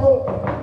pouco.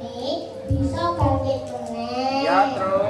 Kabuk. Thank